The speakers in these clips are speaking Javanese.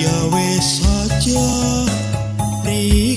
Ya wis saja pri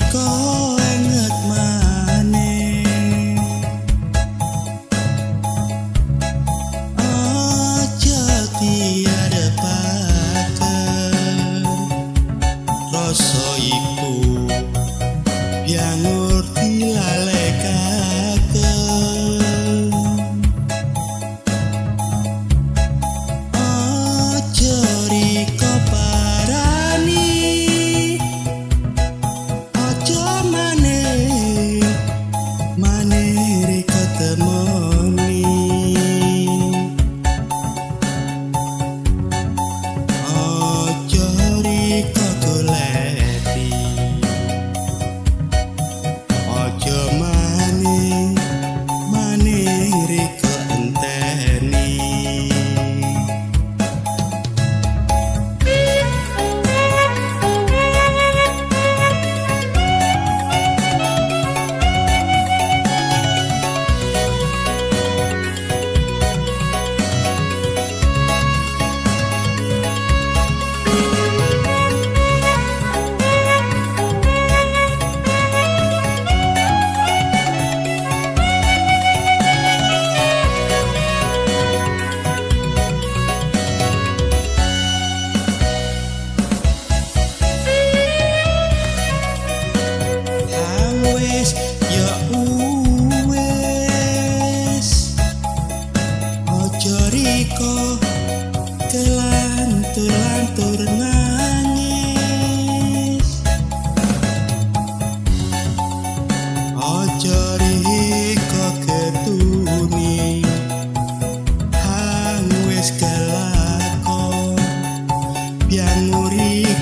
yang murid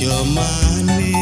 your money.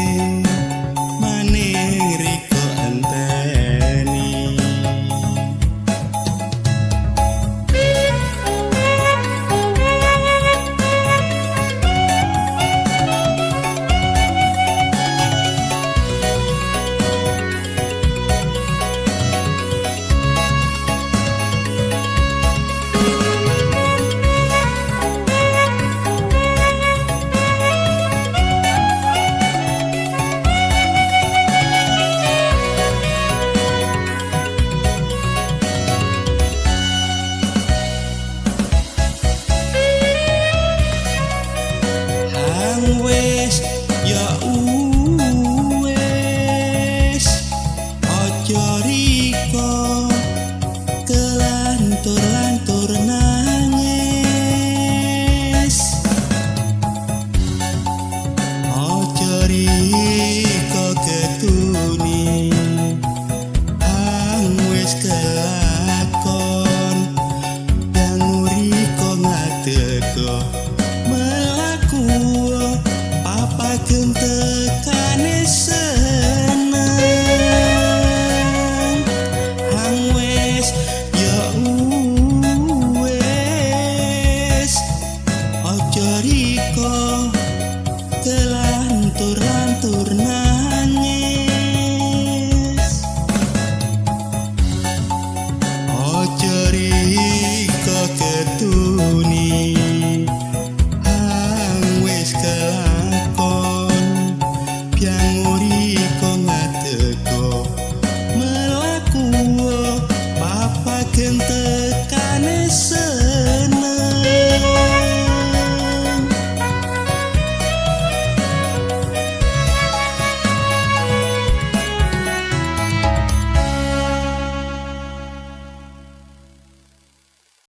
face